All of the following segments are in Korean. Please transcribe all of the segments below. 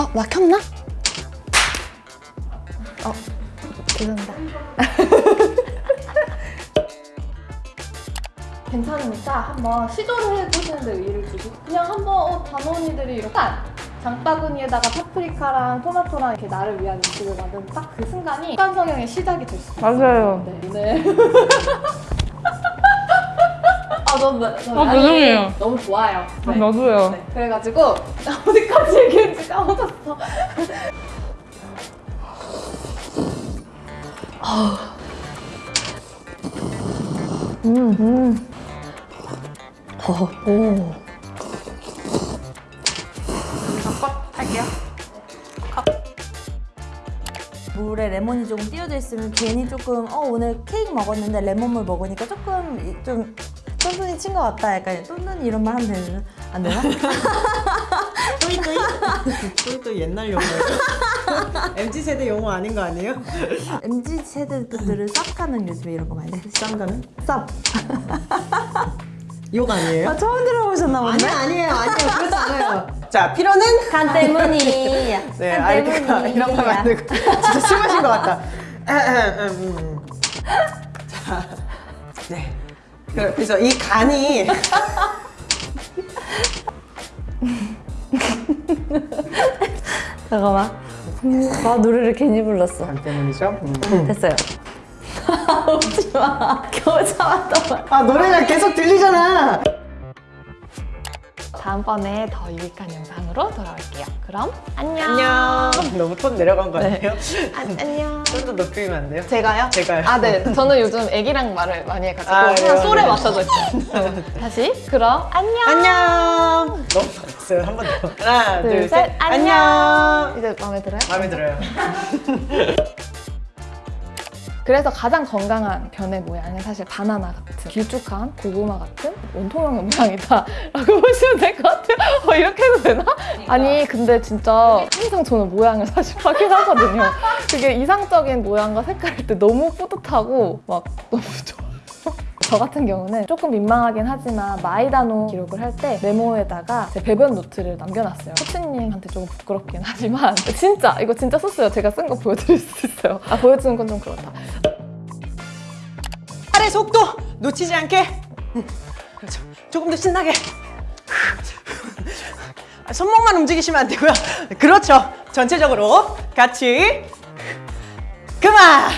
어, 막혔나? 어, 죄송합니다. 괜찮으니까 한번 시도를 해보시는데 의의를 두고 그냥 한번 어, 단원이들이 이렇게 딱 장바구니에다가 파프리카랑 토마토랑 이렇게 나를 위한 음식을 만드는 딱그 순간이 습관 성형의 시작이 될 수 있어요. 맞아요. 네, 오 늘아 너무 아, 죄송해요. 너무 좋아요. 네. 나도요. 네, 그래가지고 어디까지 얘기했지 까먹었어. 음, 음. 어, 오. 할게요. 물에 레몬이 조금 띄어져 있으면 괜히 조금 어 오늘 케이크 먹었는데 레몬물 먹으니까 조금 이- 좀 똔똔이 친 것 같다 약간 똔똔이 이런 말 하면 되나? 안 되나? 또이또이? 또이또이 옛날 용어예요. MZ 세대 용어 아닌 거 아니에요? MZ 세대 분들은 쌉 가는 요즘에 이런 거 많이 해. 쌍가는? 쌉. 욕 아니에요? 아 처음 들어보셨나 보네. 아니 아니에요 아니에요 그렇지 않아요. 자 필요는 간 때문이야. 네간 알겠다 때문이야. 이런 거 만들고 진짜 술 마신 것 같다. 음. 자, 네. 그- 그래서 이 간이 잠깐만. 나 노래를 괜히 불렀어. 간 때문이죠. 음. 됐어요. 웃지 마. 겨우 참았단 말. 아 노래가 계속 들리잖아. 다음번에 더 유익한 영상으로 돌아올게요. 그럼 안녕. 안녕. 너무 톤 내려간 거 아니에요? 안, 안녕. 좀더 높이면 안 돼요? 제가요? 제가요. 아, 네. 저는 요즘 애기랑 말을 많이 해가지고 아, 항상 그래요? 솔에 네. 맞춰져 있어요. 다시. 그럼 안녕. 안녕. 너무 잘했어요. 한 번 더. 하나, 둘, 둘. 셋. 안녕. 안녕. 이제 마음에 들어요? 마음에 들어요. 그래서 가장 건강한 변의 모양은 사실 바나나 같은 길쭉한 고구마 같은 원통형의 모양이다 라고 보시면 될 것 같아요. 어, 이렇게 해도 되나? 아니 근데 진짜 항상 저는 모양을 사실 확인하거든요. 그게 이상적인 모양과 색깔일 때 너무 뿌듯하고 막 너무 좋아요 저 같은 경우는 조금 민망하긴 하지만 마이다노 기록을 할 때 메모에다가 제 배변 노트를 남겨놨어요. 코치님한테 조금 부끄럽긴 하지만 진짜 이거 진짜 썼어요. 제가 쓴 거 보여드릴 수 있어요. 아 보여주는 건 좀 그렇다. 팔의 속도 놓치지 않게. 음, 그렇죠. 조금 더 신나게. 아, 손목만 움직이시면 안 되고요. 그렇죠. 전체적으로 같이. 그만.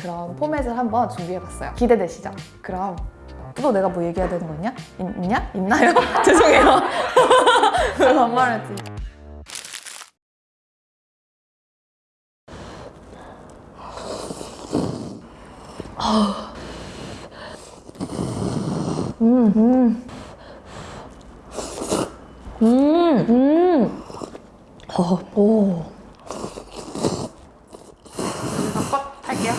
그런 포맷을 한번 준비해봤어요. 기대되시죠? 그럼 또 내가 뭐 얘기해야 되는 거 있냐? 있냐? 있나요? 죄송해요. 반말했지. 음, 음, 음. 음, 음. 어, 오. 바꿔 할게요.